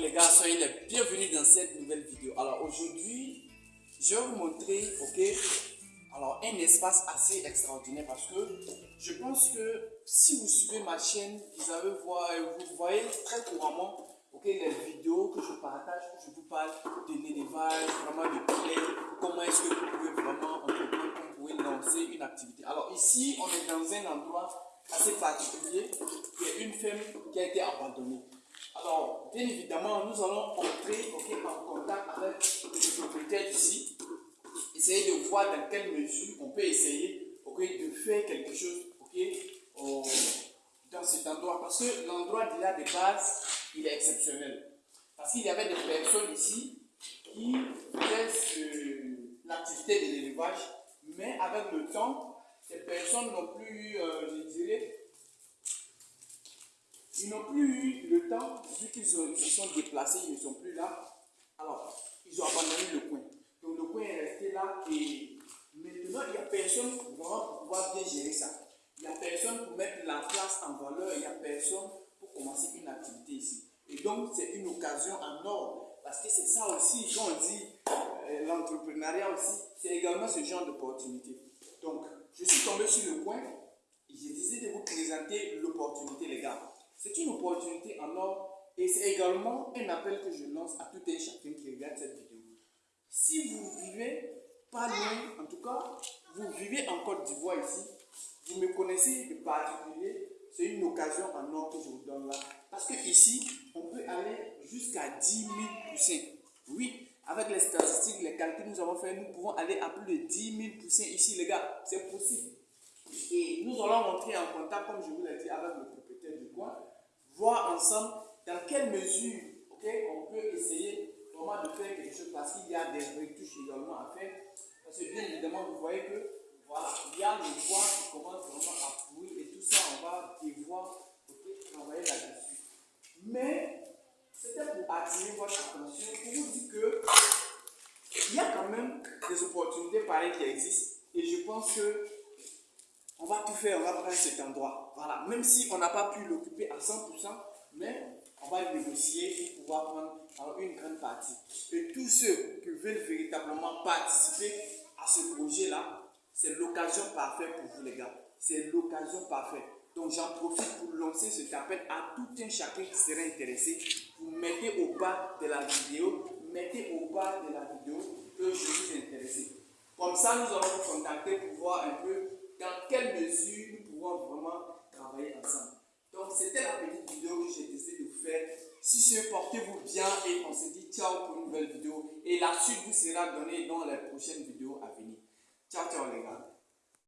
les gars, soyez les bienvenus dans cette nouvelle vidéo. Alors aujourd'hui, je vais vous montrer, ok, alors un espace assez extraordinaire parce que je pense que si vous suivez ma chaîne, vous, avez voir, vous voyez très couramment ok, les vidéos que je partage, que je vous parle de l'élevage, vraiment de poulet, comment est-ce que vous pouvez vraiment entreprendre, vous pouvez lancer une activité. Alors ici, on est dans un endroit assez particulier, y a une ferme qui a été abandonnée. Bien évidemment, nous allons entrer en contact avec le propriétaire ici, essayer de voir dans quelle mesure on peut essayer de faire quelque chose dans cet endroit. Parce que l'endroit déjà de base, il est exceptionnel. Parce qu'il y avait des personnes ici qui faisaient l'activité de l'élevage, mais avec le temps, ces personnes n'ont plus, euh, je dirais, ils n'ont plus eu le temps, vu qu'ils se sont déplacés, ils ne sont plus là. Alors, ils ont abandonné le coin. Donc le coin est resté là et maintenant, il n'y a personne pour pouvoir bien gérer ça. Il n'y a personne pour mettre la place en valeur, il n'y a personne pour commencer une activité ici. Et donc, c'est une occasion en or. Parce que c'est ça aussi, quand on dit euh, l'entrepreneuriat aussi, c'est également ce genre d'opportunité. Donc, je suis tombé sur le coin et j'ai décidé de vous présenter l'opportunité, les gars. C'est une opportunité en or et c'est également un appel que je lance à tout un chacun qui regarde cette vidéo. Si vous vivez pas loin, en tout cas, vous vivez en Côte d'Ivoire ici, vous me connaissez de particulier, c'est une occasion en or que je vous donne là. Parce que ici, on peut aller jusqu'à 10 000 poussins. Oui, avec les statistiques, les calculs que nous avons fait, nous pouvons aller à plus de 10 000 poussins ici, les gars. C'est possible. Et nous allons rentrer en contact, comme je vous l'ai dit, avec le du coin voir ensemble dans quelle mesure on peut essayer vraiment de faire quelque chose parce qu'il y a des retouches également à faire. Parce que bien évidemment, vous voyez que voilà, il y a le bois qui commence vraiment à pourrir et tout ça, on va devoir travailler là-dessus. Mais c'était pour attirer votre attention, pour vous dire que il y a quand même des opportunités pareilles qui existent et je pense que on va tout faire, on va prendre cet endroit. Voilà, même si on n'a pas pu l'occuper à 100%, mais on va négocier pour pouvoir prendre une grande partie. Et tous ceux qui veulent véritablement participer à ce projet-là, c'est l'occasion parfaite pour vous les gars. C'est l'occasion parfaite. Donc j'en profite pour lancer cet appel à tout un chacun qui serait intéressé. Vous mettez au bas de la vidéo, mettez au bas de la vidéo que je suis intéressé. Comme ça, nous allons vous contacter pour voir un peu dans quelle mesure nous pouvons vraiment travailler ensemble? Donc, c'était la petite vidéo que j'ai décidé de vous faire. Si ce, portez-vous bien et on se dit ciao pour une nouvelle vidéo. Et la suite vous sera donnée dans les prochaines vidéos à venir. Ciao, ciao les gars.